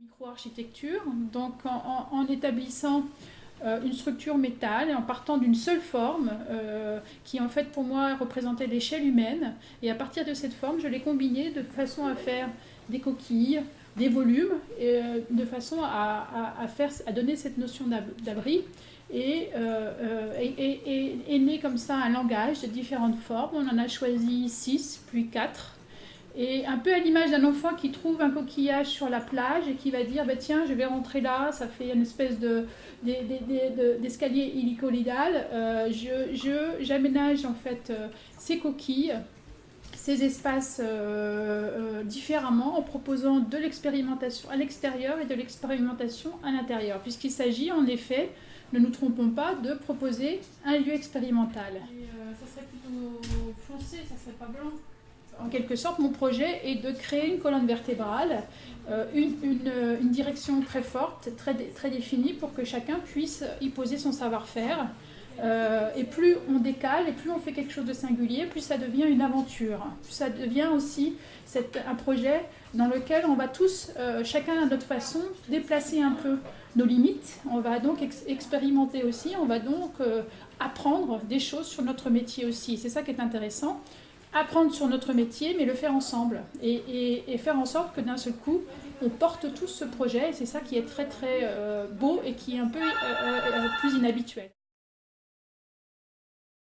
Micro-architecture, donc en, établissant euh, une structure métal et en partant d'une seule forme euh, qui en fait pour moi représentait l'échelle humaine. Et à partir de cette forme je l'ai combinée de façon à faire des coquilles, des volumes euh, de façon à, faire, à donner cette notion d'abri. Et, est né comme ça un langage de différentes formes. On en a choisi six puis quatre et un peu à l'image d'un enfant qui trouve un coquillage sur la plage et qui va dire bah, tiens, je vais rentrer là, ça fait une espèce d'escalier de, hélicolidal. Euh, J'aménage en fait euh, ces coquilles, ces espaces euh, euh, différemment en proposant de l'expérimentation à l'extérieur et de l'expérimentation à l'intérieur, puisqu'il s'agit en effet, ne nous trompons pas, de proposer un lieu expérimental. ça serait plutôt foncé, ça serait pas blanc en quelque sorte, mon projet est de créer une colonne vertébrale, euh, une, direction très forte, très, très définie pour que chacun puisse y poser son savoir-faire. Euh, et plus on décale et plus on fait quelque chose de singulier, plus ça devient une aventure. Ça devient aussi un projet dans lequel on va tous, euh, chacun à notre façon, déplacer un peu nos limites. On va donc expérimenter aussi, on va donc apprendre des choses sur notre métier aussi. C'est ça qui est intéressant apprendre sur notre métier, mais le faire ensemble et, faire en sorte que d'un seul coup, on porte tous ce projet et c'est ça qui est très très euh, beau et qui est un peu euh, euh, plus inhabituel.